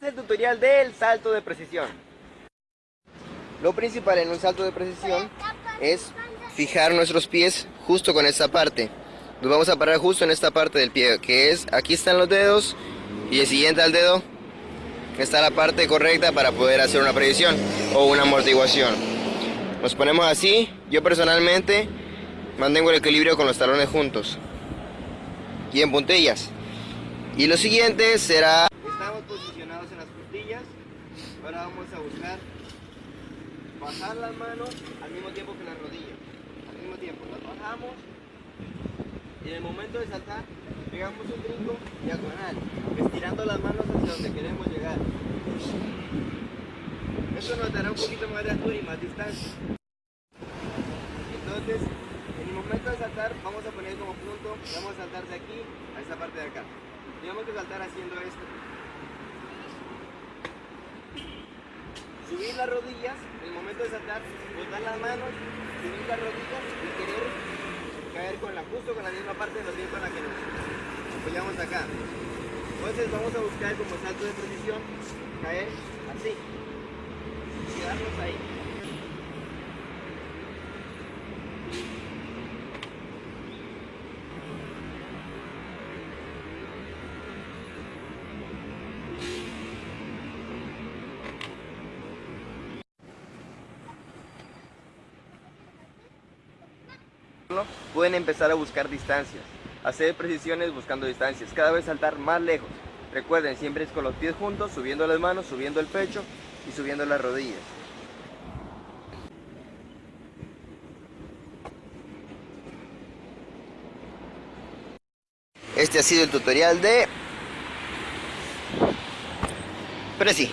el tutorial del salto de precisión. Lo principal en un salto de precisión es fijar nuestros pies justo con esta parte. Nos vamos a parar justo en esta parte del pie, que es, aquí están los dedos y el siguiente al dedo está la parte correcta para poder hacer una precisión o una amortiguación. Nos ponemos así, yo personalmente mantengo el equilibrio con los talones juntos y en puntillas. Y lo siguiente será Estamos posicionados en las puntillas. Ahora vamos a buscar bajar las manos al mismo tiempo que las rodillas. Al mismo tiempo, las bajamos y en el momento de saltar pegamos un brinco diagonal, estirando las manos hacia donde queremos llegar. Eso nos dará un poquito más de altura y más distancia. Entonces, en el momento de saltar, vamos a poner como punto, vamos a saltar de aquí a esta parte de acá. Tenemos que saltar haciendo esto. Subir las rodillas, en el momento de saltar, botar las manos, subir las rodillas y querer caer con la, justo con la misma parte de los pies con la que nos apoyamos acá. Entonces vamos a buscar como salto de precisión, caer así, y quedarnos ahí. Pueden empezar a buscar distancias, hacer precisiones buscando distancias, cada vez saltar más lejos. Recuerden, siempre es con los pies juntos, subiendo las manos, subiendo el pecho y subiendo las rodillas. Este ha sido el tutorial de Preci.